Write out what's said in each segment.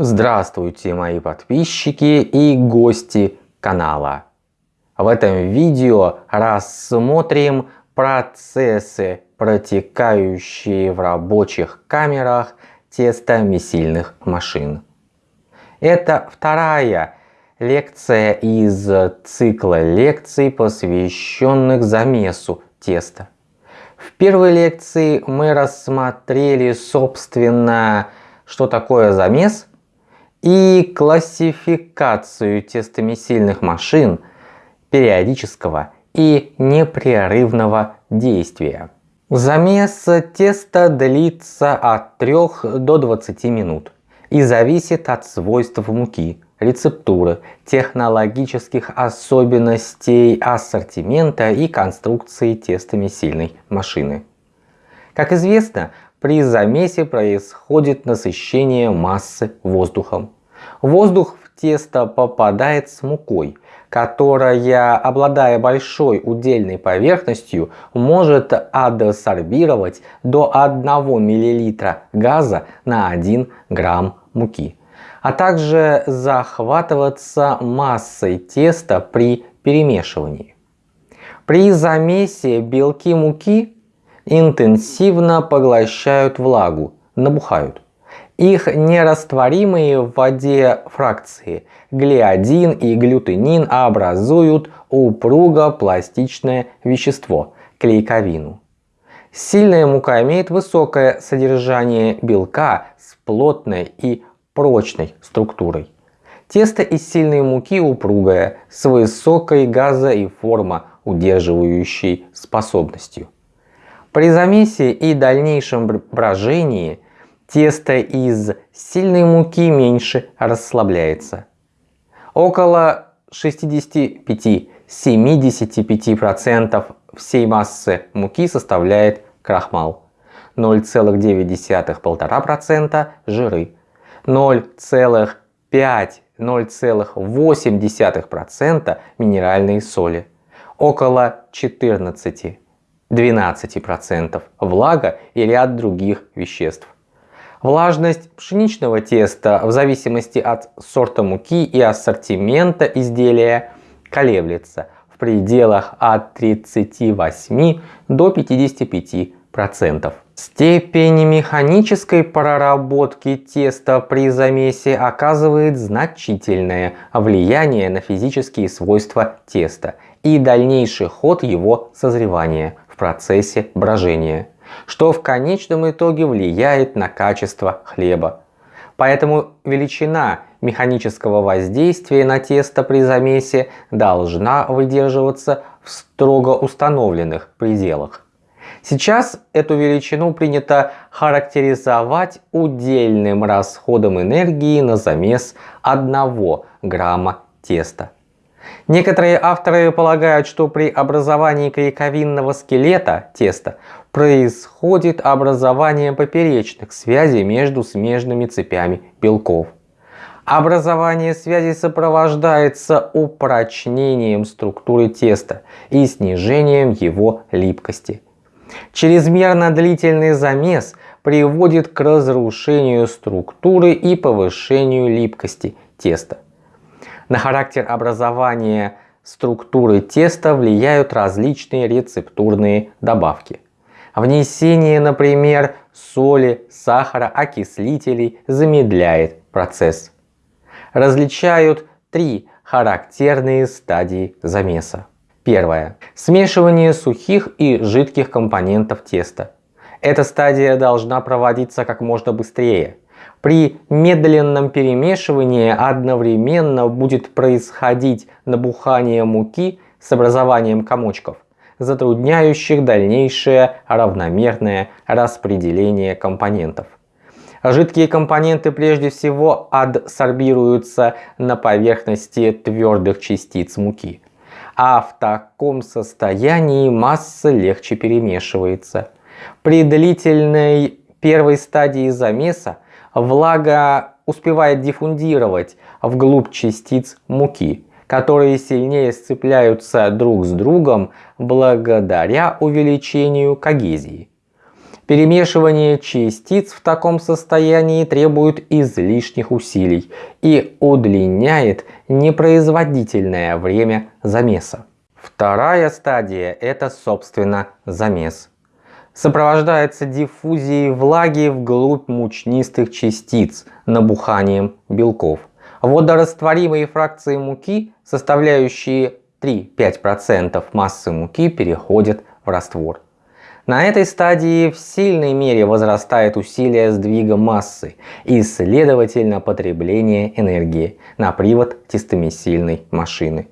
Здравствуйте мои подписчики и гости канала. В этом видео рассмотрим процессы, протекающие в рабочих камерах тестомесильных машин. Это вторая лекция из цикла лекций, посвященных замесу теста. В первой лекции мы рассмотрели, собственно, что такое замес и классификацию тестомесильных машин периодического и непрерывного действия. Замес теста длится от 3 до 20 минут и зависит от свойств муки, рецептуры, технологических особенностей ассортимента и конструкции тестомесильной машины. Как известно, при замесе происходит насыщение массы воздухом. Воздух в тесто попадает с мукой, которая, обладая большой удельной поверхностью, может адсорбировать до 1 мл газа на 1 грамм муки, а также захватываться массой теста при перемешивании. При замесе белки муки интенсивно поглощают влагу, набухают. Их нерастворимые в воде фракции глиадин и глютенин образуют упруго-пластичное вещество – клейковину. Сильная мука имеет высокое содержание белка с плотной и прочной структурой. Тесто из сильной муки упругое, с высокой газо- и форма удерживающей способностью. При замесе и дальнейшем брожении тесто из сильной муки меньше расслабляется. Около 65-75% всей массы муки составляет крахмал, 0,9-1,5% жиры, 0,5-0,8% минеральные соли, около 14 12% влага и ряд других веществ. Влажность пшеничного теста в зависимости от сорта муки и ассортимента изделия колеблется в пределах от 38 до 55%. Степень механической проработки теста при замесе оказывает значительное влияние на физические свойства теста и дальнейший ход его созревания процессе брожения, что в конечном итоге влияет на качество хлеба. Поэтому величина механического воздействия на тесто при замесе должна выдерживаться в строго установленных пределах. Сейчас эту величину принято характеризовать удельным расходом энергии на замес 1 грамма теста. Некоторые авторы полагают, что при образовании клейковинного скелета теста происходит образование поперечных связей между смежными цепями белков. Образование связей сопровождается упрочнением структуры теста и снижением его липкости. Чрезмерно длительный замес приводит к разрушению структуры и повышению липкости теста. На характер образования структуры теста влияют различные рецептурные добавки. Внесение, например, соли, сахара, окислителей замедляет процесс. Различают три характерные стадии замеса. Первое. Смешивание сухих и жидких компонентов теста. Эта стадия должна проводиться как можно быстрее – при медленном перемешивании одновременно будет происходить набухание муки с образованием комочков, затрудняющих дальнейшее равномерное распределение компонентов. Жидкие компоненты прежде всего адсорбируются на поверхности твердых частиц муки, а в таком состоянии масса легче перемешивается. При длительной первой стадии замеса влага успевает диффундировать вглубь частиц муки, которые сильнее сцепляются друг с другом благодаря увеличению когезии. Перемешивание частиц в таком состоянии требует излишних усилий и удлиняет непроизводительное время замеса. Вторая стадия – это, собственно, замес. Сопровождается диффузией влаги вглубь мучнистых частиц набуханием белков. Водорастворимые фракции муки, составляющие 3-5% массы муки, переходят в раствор. На этой стадии в сильной мере возрастает усилие сдвига массы и, следовательно, потребление энергии на привод тестомесильной машины.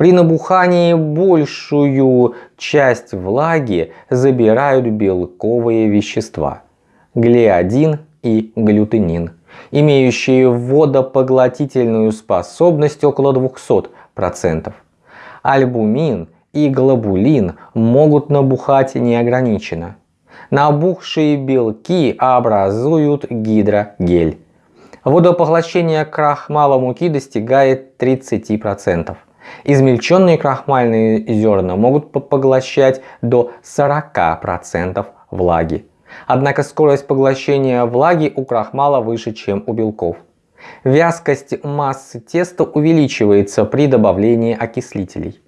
При набухании большую часть влаги забирают белковые вещества – глиадин и глютенин, имеющие водопоглотительную способность около 200%. Альбумин – и глобулин могут набухать неограниченно. Набухшие белки образуют гидрогель. Водопоглощение крахмала муки достигает 30%. Измельченные крахмальные зерна могут поглощать до 40% влаги. Однако скорость поглощения влаги у крахмала выше, чем у белков. Вязкость массы теста увеличивается при добавлении окислителей.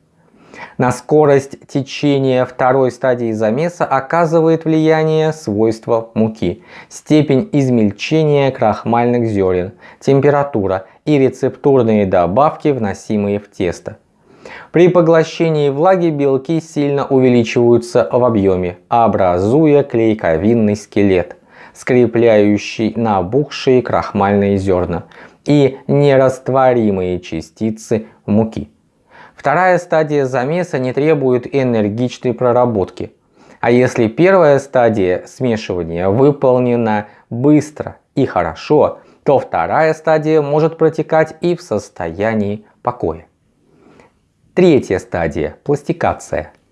На скорость течения второй стадии замеса оказывает влияние свойства муки, степень измельчения крахмальных зерен, температура и рецептурные добавки, вносимые в тесто. При поглощении влаги белки сильно увеличиваются в объеме, образуя клейковинный скелет, скрепляющий набухшие крахмальные зерна и нерастворимые частицы муки. Вторая стадия замеса не требует энергичной проработки. А если первая стадия смешивания выполнена быстро и хорошо, то вторая стадия может протекать и в состоянии покоя. Третья стадия – пластикация –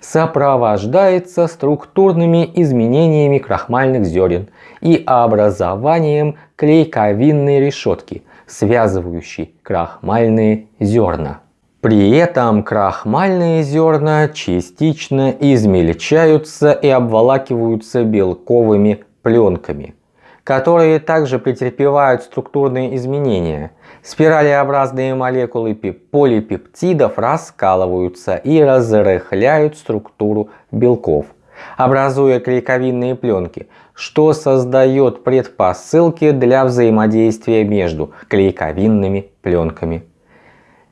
сопровождается структурными изменениями крахмальных зерен и образованием клейковинной решетки, связывающей крахмальные зерна. При этом крахмальные зерна частично измельчаются и обволакиваются белковыми пленками, которые также претерпевают структурные изменения. Спиралеобразные молекулы полипептидов раскалываются и разрыхляют структуру белков, образуя клейковинные пленки, что создает предпосылки для взаимодействия между клейковинными пленками.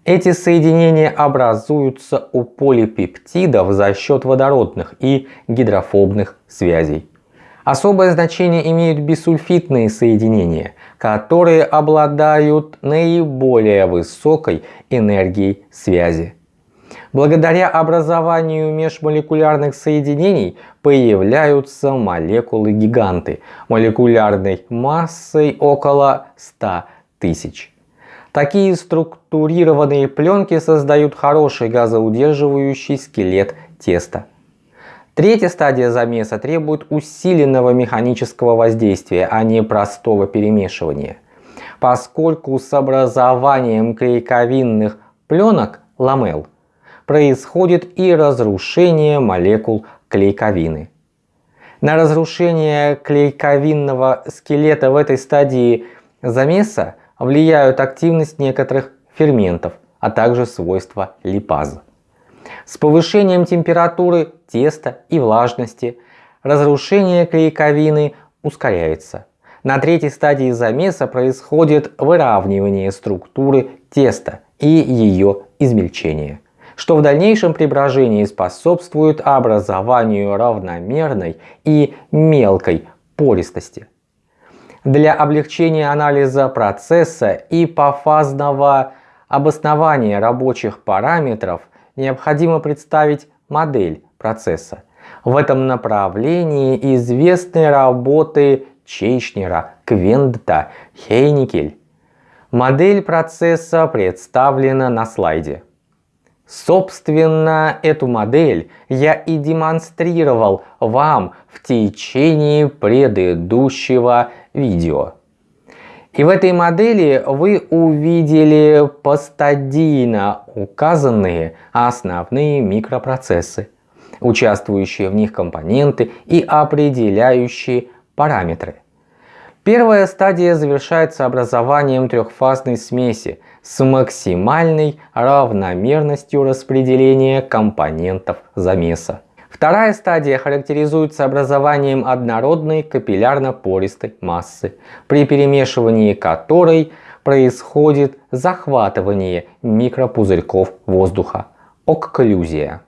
Эти соединения образуются у полипептидов за счет водородных и гидрофобных связей. Особое значение имеют бисульфитные соединения, которые обладают наиболее высокой энергией связи. Благодаря образованию межмолекулярных соединений появляются молекулы-гиганты молекулярной массой около 100 тысяч. Такие структурированные пленки создают хороший газоудерживающий скелет теста. Третья стадия замеса требует усиленного механического воздействия, а не простого перемешивания. Поскольку с образованием клейковинных пленок ламел происходит и разрушение молекул клейковины. На разрушение клейковинного скелета в этой стадии замеса влияют активность некоторых ферментов, а также свойства липазы. С повышением температуры теста и влажности разрушение клейковины ускоряется. На третьей стадии замеса происходит выравнивание структуры теста и ее измельчение, что в дальнейшем при брожении способствует образованию равномерной и мелкой пористости для облегчения анализа процесса и пофазного обоснования рабочих параметров необходимо представить модель процесса. В этом направлении известны работы Чейшнера, Квендта, Хейникель. Модель процесса представлена на слайде. Собственно, эту модель я и демонстрировал вам в течение предыдущего видео. И в этой модели вы увидели постадийно указанные основные микропроцессы, участвующие в них компоненты и определяющие параметры. Первая стадия завершается образованием трехфазной смеси с максимальной равномерностью распределения компонентов замеса. Вторая стадия характеризуется образованием однородной капиллярно-пористой массы, при перемешивании которой происходит захватывание микропузырьков воздуха, окклюзия.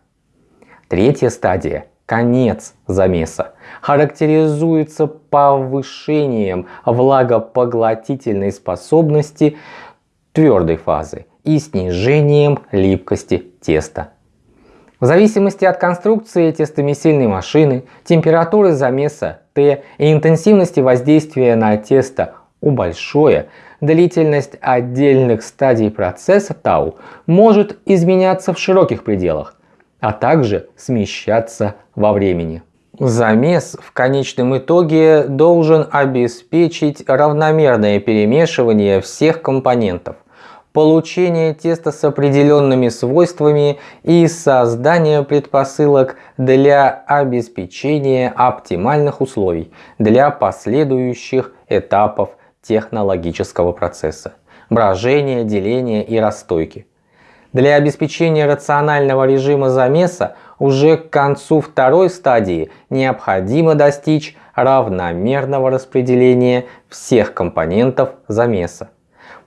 Третья стадия конец замеса характеризуется повышением влагопоглотительной способности твердой фазы и снижением липкости теста. В зависимости от конструкции тестомесильной машины, температуры замеса Т и интенсивности воздействия на тесто У большое, длительность отдельных стадий процесса тау может изменяться в широких пределах, а также смещаться во времени. Замес в конечном итоге должен обеспечить равномерное перемешивание всех компонентов, получение теста с определенными свойствами и создание предпосылок для обеспечения оптимальных условий для последующих этапов технологического процесса – брожения, деления и расстойки. Для обеспечения рационального режима замеса уже к концу второй стадии необходимо достичь равномерного распределения всех компонентов замеса.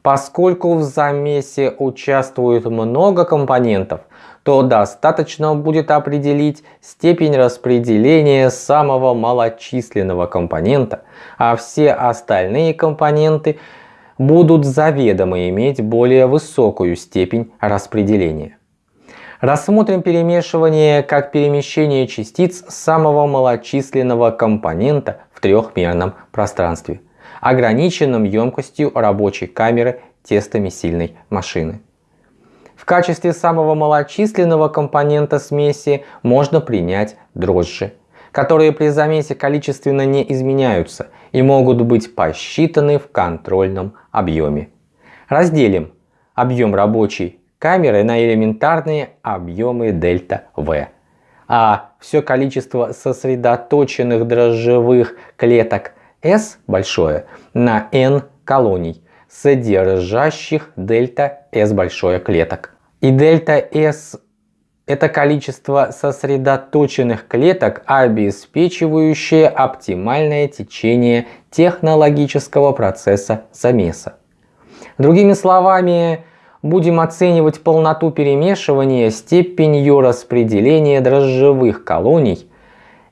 Поскольку в замесе участвует много компонентов, то достаточно будет определить степень распределения самого малочисленного компонента, а все остальные компоненты будут заведомо иметь более высокую степень распределения. Рассмотрим перемешивание как перемещение частиц самого малочисленного компонента в трехмерном пространстве – ограниченным емкостью рабочей камеры тестомесильной машины. В качестве самого малочисленного компонента смеси можно принять дрожжи, которые при замесе количественно не изменяются и могут быть посчитаны в контрольном объеме. Разделим объем рабочей камеры на элементарные объемы дельта В, а все количество сосредоточенных дрожжевых клеток S большое на N колоний, содержащих дельта S большое клеток. И дельта S это количество сосредоточенных клеток, обеспечивающее оптимальное течение технологического процесса замеса. Другими словами, будем оценивать полноту перемешивания степенью распределения дрожжевых колоний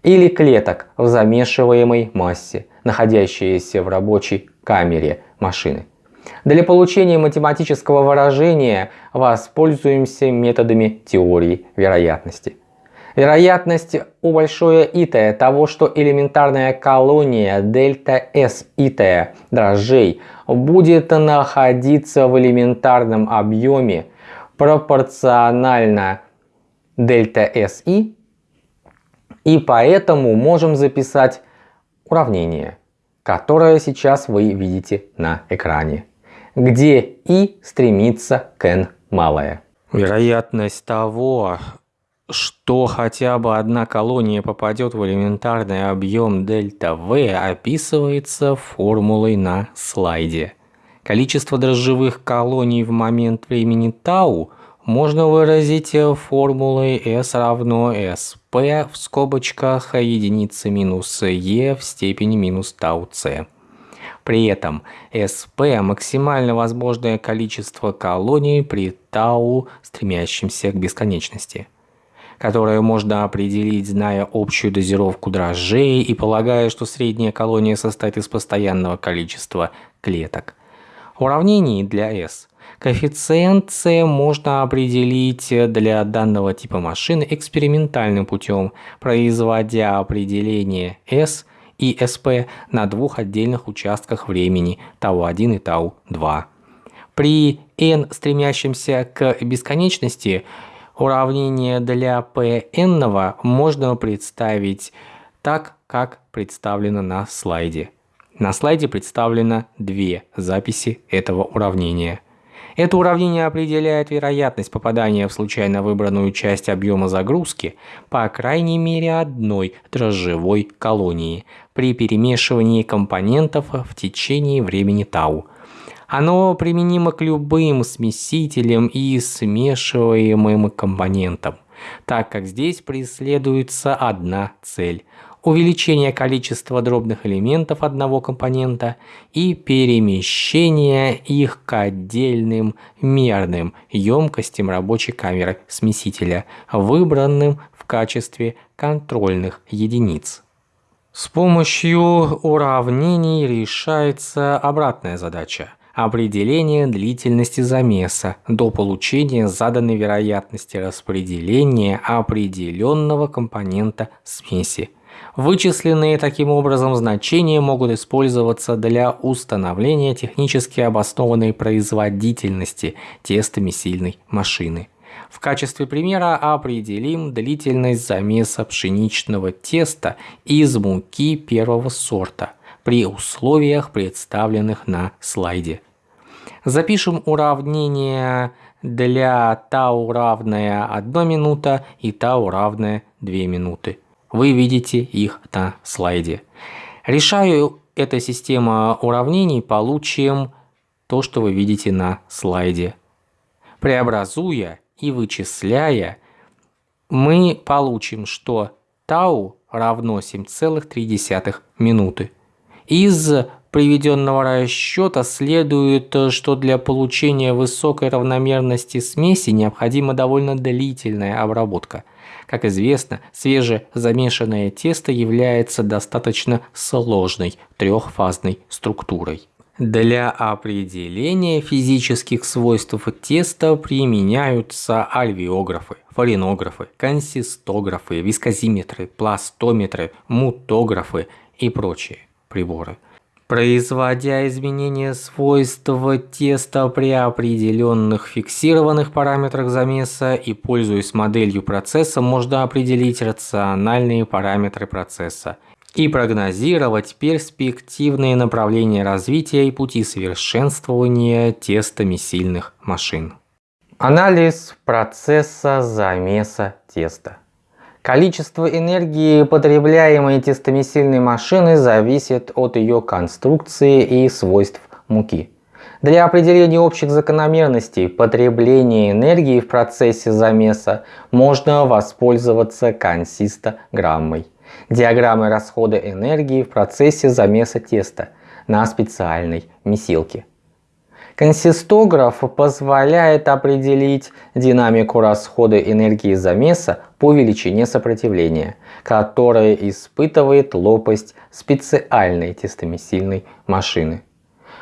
или клеток в замешиваемой массе находящиеся в рабочей камере машины. Для получения математического выражения воспользуемся методами теории вероятности. Вероятность у большое итая того, что элементарная колония дельта S итая дрожжей будет находиться в элементарном объеме пропорционально дельта SI, и поэтому можем записать уравнение, которое сейчас вы видите на экране, где и стремится к n малое. Вероятность того, что хотя бы одна колония попадет в элементарный объем дельта V описывается формулой на слайде. Количество дрожжевых колоний в момент времени тау можно выразить формулой S равно SP в скобочках единицы минус E в степени минус тау c. При этом SP – максимально возможное количество колоний при тау, стремящемся к бесконечности, которое можно определить, зная общую дозировку дрожжей и полагая, что средняя колония состоит из постоянного количества клеток. В уравнении для S Коэффициент c можно определить для данного типа машины экспериментальным путем, производя определение S и SP на двух отдельных участках времени Тау-1 и Тау-2. При n стремящемся к бесконечности уравнение для Pn можно представить так, как представлено на слайде. На слайде представлено две записи этого уравнения – Это уравнение определяет вероятность попадания в случайно выбранную часть объема загрузки по крайней мере одной дрожжевой колонии при перемешивании компонентов в течение времени тау. Оно применимо к любым смесителям и смешиваемым компонентам, так как здесь преследуется одна цель – увеличение количества дробных элементов одного компонента и перемещение их к отдельным мерным емкостям рабочей камеры смесителя, выбранным в качестве контрольных единиц. С помощью уравнений решается обратная задача – определение длительности замеса до получения заданной вероятности распределения определенного компонента смеси – Вычисленные таким образом значения могут использоваться для установления технически обоснованной производительности тестомесильной машины. В качестве примера определим длительность замеса пшеничного теста из муки первого сорта при условиях, представленных на слайде. Запишем уравнение для тау равная 1 минута и тау равная 2 минуты. Вы видите их на слайде. Решаю эта система уравнений, получим то, что вы видите на слайде. Преобразуя и вычисляя, мы получим, что тау равно 7,3 минуты. Из приведенного расчета следует, что для получения высокой равномерности смеси необходима довольно длительная обработка – как известно, свежезамешанное тесто является достаточно сложной трехфазной структурой. Для определения физических свойств теста применяются альвеографы, фаринографы, консистографы, вискозиметры, пластометры, мутографы и прочие приборы – производя изменения свойств теста при определенных фиксированных параметрах замеса и пользуясь моделью процесса, можно определить рациональные параметры процесса и прогнозировать перспективные направления развития и пути совершенствования тестами сильных машин. Анализ процесса замеса теста. Количество энергии, потребляемой тестомесильной машиной, зависит от ее конструкции и свойств муки. Для определения общих закономерностей потребления энергии в процессе замеса можно воспользоваться консистограммой, диаграммой расхода энергии в процессе замеса теста на специальной месилке. Консистограф позволяет определить динамику расхода энергии замеса по величине сопротивления, которое испытывает лопасть специальной тестомесильной машины.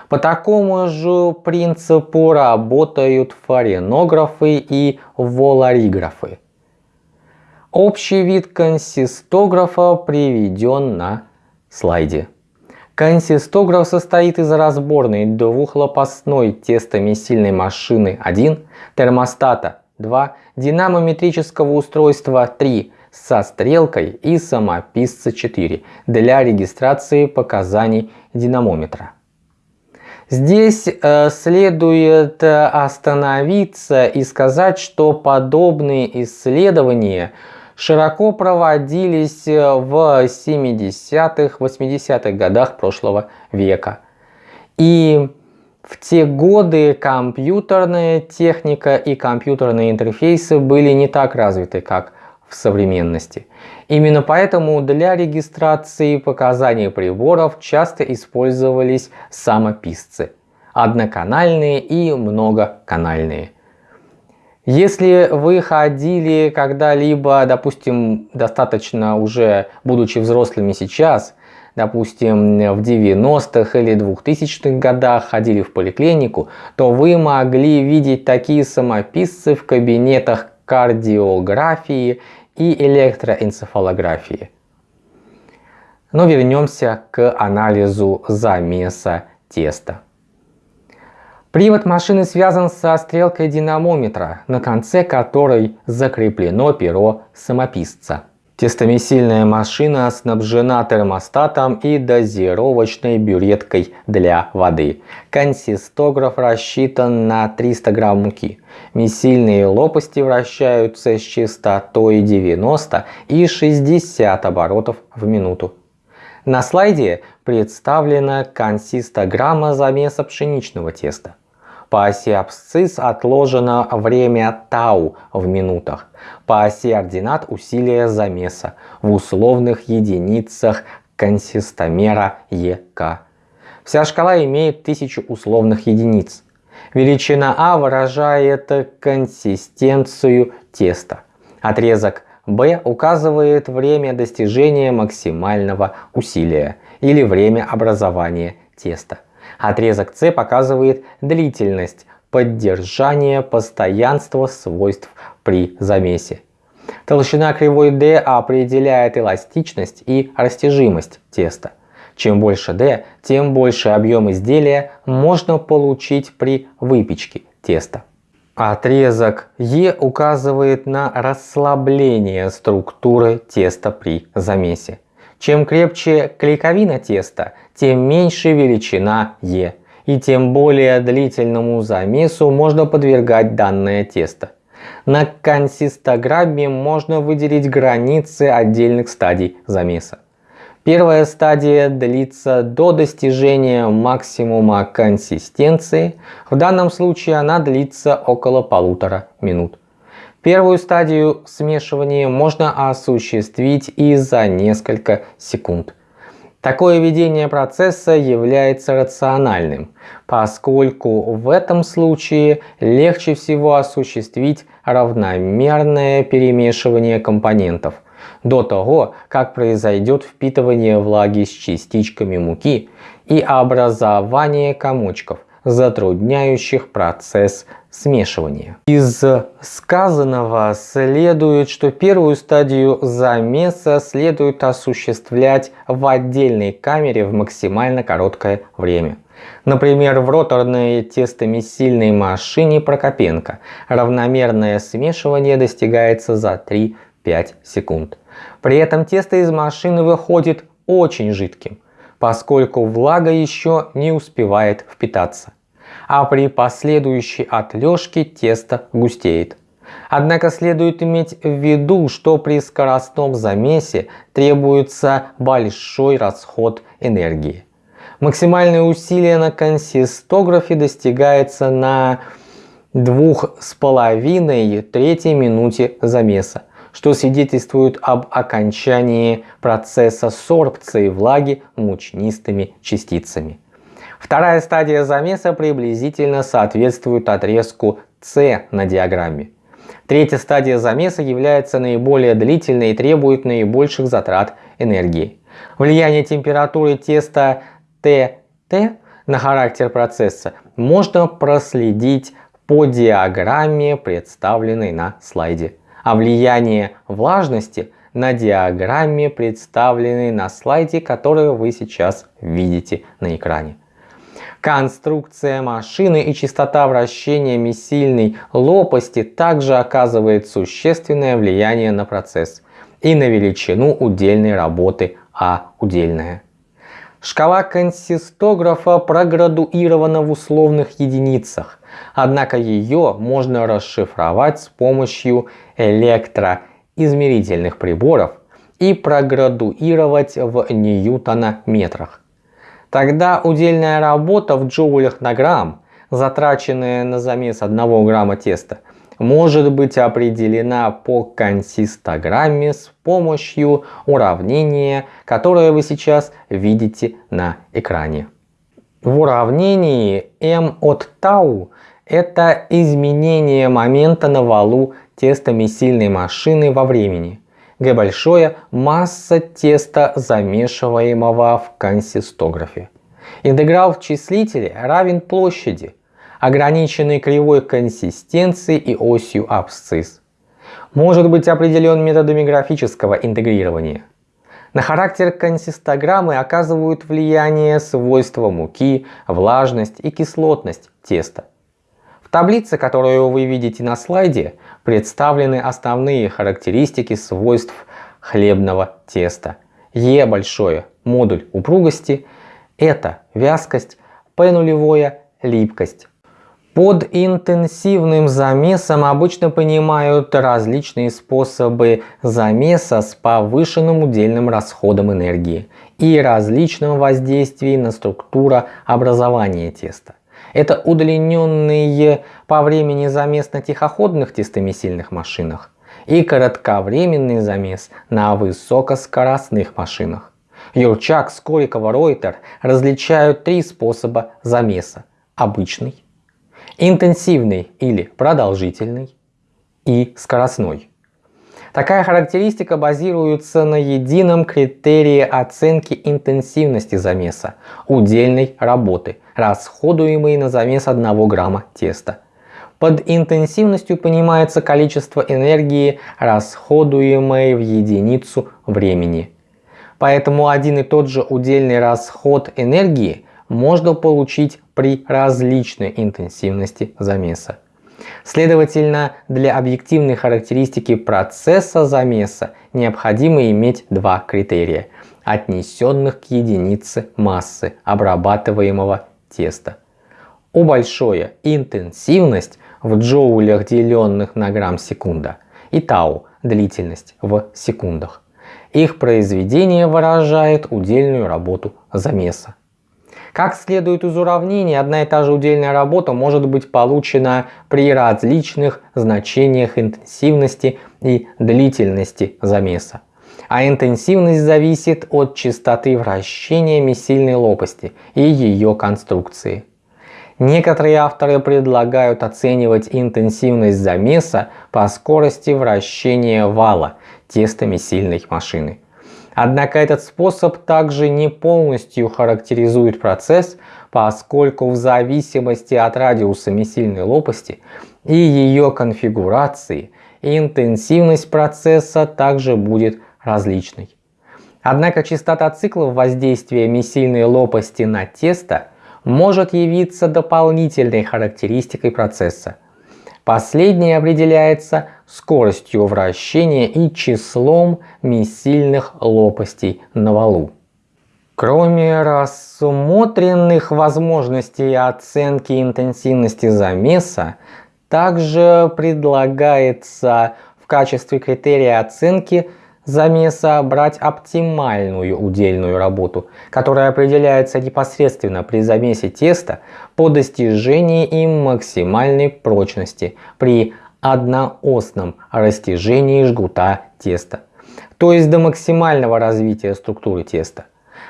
По такому же принципу работают фаренографы и волариграфы. Общий вид консистографа приведен на слайде. Консистограф состоит из разборной двухлопастной тестомесильной машины 1, термостата 2, динамометрического устройства 3 со стрелкой и самописца 4 для регистрации показаний динамометра. Здесь э, следует э, остановиться и сказать, что подобные исследования – широко проводились э, в 70-х, 80-х годах прошлого века. И в те годы компьютерная техника и компьютерные интерфейсы были не так развиты, как в современности. Именно поэтому для регистрации показаний приборов часто использовались самописцы, одноканальные и многоканальные. Если вы ходили когда-либо, допустим, достаточно уже будучи взрослыми сейчас, допустим, в 90-х или 2000-х годах ходили в поликлинику, то вы могли видеть такие самописцы в кабинетах кардиографии и электроэнцефалографии. Но вернемся к анализу замеса теста. Привод машины связан со стрелкой динамометра, на конце которой закреплено перо самописца. Тестомесильная машина снабжена термостатом и дозировочной бюреткой для воды. Консистограф рассчитан на 300 грамм муки. Месильные лопасти вращаются с частотой 90 и 60 оборотов в минуту. На слайде представлена консистограмма замеса пшеничного теста. По оси абсцисс отложено время тау в минутах. По оси ординат усилие замеса в условных единицах консистомера ЕК. Вся шкала имеет 1000 условных единиц. Величина А выражает консистенцию теста. Отрезок B указывает время достижения максимального усилия или время образования теста. Отрезок С показывает длительность поддержания постоянства свойств при замесе. Толщина кривой D определяет эластичность и растяжимость теста. Чем больше D, тем больше объем изделия можно получить при выпечке теста. Отрезок Е указывает на расслабление структуры теста при замесе. Чем крепче клейковина теста, тем меньше величина Е, и тем более длительному замесу можно подвергать данное тесто. На консистограмме можно выделить границы отдельных стадий замеса. Первая стадия длится до достижения максимума консистенции, в данном случае она длится около полутора минут. Первую стадию смешивания можно осуществить и за несколько секунд. Такое ведение процесса является рациональным, поскольку в этом случае легче всего осуществить равномерное перемешивание компонентов до того, как произойдет впитывание влаги с частичками муки и образование комочков, затрудняющих процесс смешивания. Из сказанного следует, что первую стадию замеса следует осуществлять в отдельной камере в максимально короткое время. Например, в роторной тестомесильной машине Прокопенко равномерное смешивание достигается за 3-5 секунд. При этом тесто из машины выходит очень жидким, поскольку влага еще не успевает впитаться а при последующей отлежке тесто густеет. Однако следует иметь в виду, что при скоростном замесе требуется большой расход энергии. Максимальное усилие на консистографе достигается на 2,5 трети минуте замеса, что свидетельствует об окончании процесса сорбции влаги мучнистыми частицами. Вторая стадия замеса приблизительно соответствует отрезку С на диаграмме. Третья стадия замеса является наиболее длительной и требует наибольших затрат энергии. Влияние температуры теста ТТ на характер процесса можно проследить по диаграмме, представленной на слайде. А влияние влажности на диаграмме, представленной на слайде, который вы сейчас видите на экране. Конструкция машины и частота вращения месильной лопасти также оказывает существенное влияние на процесс и на величину удельной работы А удельная. Шкала консистографа проградуирована в условных единицах, однако ее можно расшифровать с помощью электроизмерительных приборов и проградуировать в ньютона-метрах. Тогда удельная работа в джоулях на грамм, затраченная на замес 1 грамма теста, может быть определена по консистограмме с помощью уравнения, которое вы сейчас видите на экране. В уравнении m от тау это изменение момента на валу тестомесильной машины во времени. Г большое – масса теста, замешиваемого в консистографе. Интеграл в числителе равен площади, ограниченной кривой консистенции и осью абсцисс. Может быть определен методами графического интегрирования. На характер консистограммы оказывают влияние свойства муки, влажность и кислотность теста. В таблице, которую вы видите на слайде, представлены основные характеристики свойств хлебного теста. Е большое – модуль упругости, это вязкость, П нулевое – липкость. Под интенсивным замесом обычно понимают различные способы замеса с повышенным удельным расходом энергии и различным воздействием на структуру образования теста. Это удлиненные по времени замес на тихоходных тестомесильных машинах и кратковременный замес на высокоскоростных машинах. Юрчак, Скорикова, Ройтер различают три способа замеса. Обычный, интенсивный или продолжительный и скоростной. Такая характеристика базируется на едином критерии оценки интенсивности замеса, удельной работы, расходуемой на замес 1 грамма теста. Под интенсивностью понимается количество энергии, расходуемой в единицу времени. Поэтому один и тот же удельный расход энергии можно получить при различной интенсивности замеса. Следовательно, для объективной характеристики процесса замеса необходимо иметь два критерия, отнесенных к единице массы обрабатываемого теста. У большое интенсивность в джоулях, деленных на грамм секунда, и тау длительность в секундах. Их произведение выражает удельную работу замеса. Как следует из уравнений, одна и та же удельная работа может быть получена при различных значениях интенсивности и длительности замеса. А интенсивность зависит от частоты вращения месильной лопасти и ее конструкции. Некоторые авторы предлагают оценивать интенсивность замеса по скорости вращения вала тестомесильной машины. Однако этот способ также не полностью характеризует процесс, поскольку в зависимости от радиуса месильной лопасти и ее конфигурации интенсивность процесса также будет различной. Однако частота циклов воздействия месильной лопасти на тесто может явиться дополнительной характеристикой процесса – Последнее определяется скоростью вращения и числом месильных лопастей на валу. Кроме рассмотренных возможностей оценки интенсивности замеса, также предлагается в качестве критерия оценки замеса брать оптимальную удельную работу, которая определяется непосредственно при замесе теста по достижении им максимальной прочности при одноосном растяжении жгута теста, то есть до максимального развития структуры теста.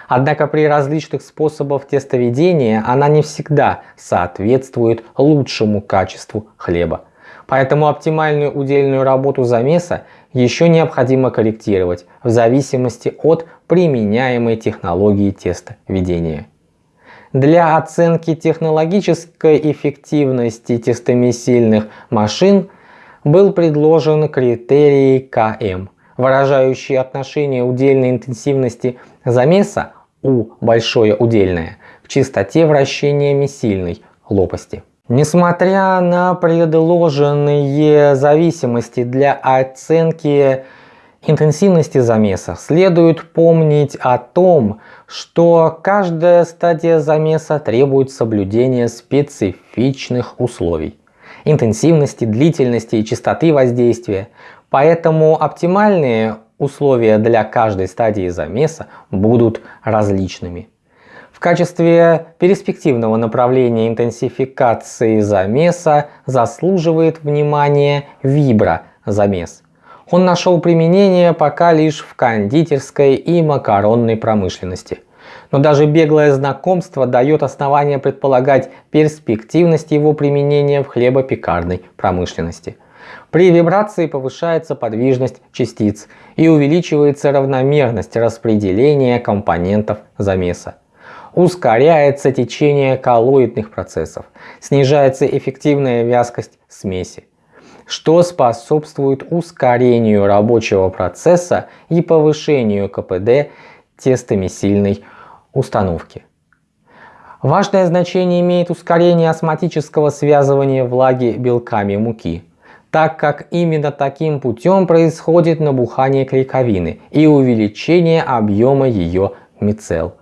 Однако при различных способах тестоведения она не всегда соответствует лучшему качеству хлеба. Поэтому оптимальную удельную работу замеса еще необходимо корректировать в зависимости от применяемой технологии тестоведения. Для оценки технологической эффективности тестомесильных машин был предложен критерий КМ, выражающий отношение удельной интенсивности замеса У большое удельное к частоте вращения месильной лопасти. Несмотря на предложенные зависимости для оценки интенсивности замеса, следует помнить о том, что каждая стадия замеса требует соблюдения специфичных условий интенсивности, длительности и частоты воздействия. Поэтому оптимальные условия для каждой стадии замеса будут различными. В качестве перспективного направления интенсификации замеса заслуживает внимания виброзамес. Он нашел применение пока лишь в кондитерской и макаронной промышленности. Но даже беглое знакомство дает основание предполагать перспективность его применения в хлебопекарной промышленности. При вибрации повышается подвижность частиц и увеличивается равномерность распределения компонентов замеса ускоряется течение коллоидных процессов, снижается эффективная вязкость смеси, что способствует ускорению рабочего процесса и повышению КПД тестомесильной установки. Важное значение имеет ускорение осмотического связывания влаги белками муки. так как именно таким путем происходит набухание клейковины и увеличение объема ее мицел.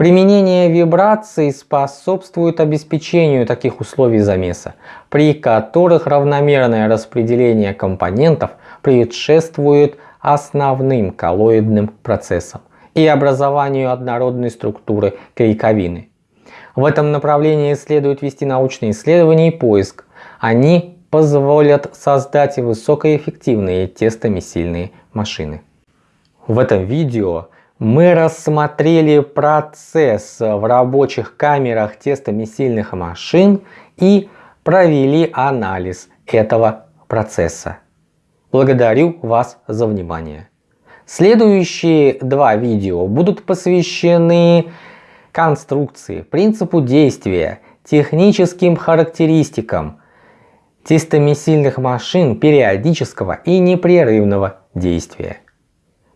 Применение вибраций способствует обеспечению таких условий замеса, при которых равномерное распределение компонентов предшествует основным коллоидным процессам и образованию однородной структуры клейковины. В этом направлении следует вести научные исследования и поиск. Они позволят создать высокоэффективные тестомесильные машины. В этом видео мы рассмотрели процесс в рабочих камерах тестомесильных машин и провели анализ этого процесса. Благодарю вас за внимание. Следующие два видео будут посвящены конструкции, принципу действия, техническим характеристикам тестомесильных машин периодического и непрерывного действия.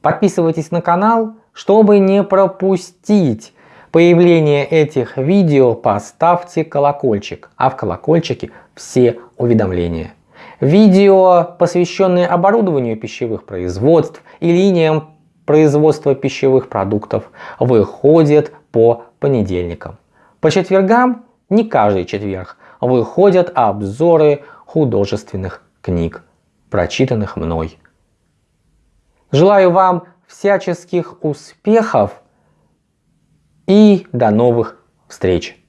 Подписывайтесь на канал, чтобы не пропустить появление этих видео, поставьте колокольчик, а в колокольчике все уведомления. Видео, посвященные оборудованию пищевых производств и линиям производства пищевых продуктов, выходят по понедельникам. По четвергам, не каждый четверг, выходят обзоры художественных книг, прочитанных мной. Желаю вам всяческих успехов и до новых встреч!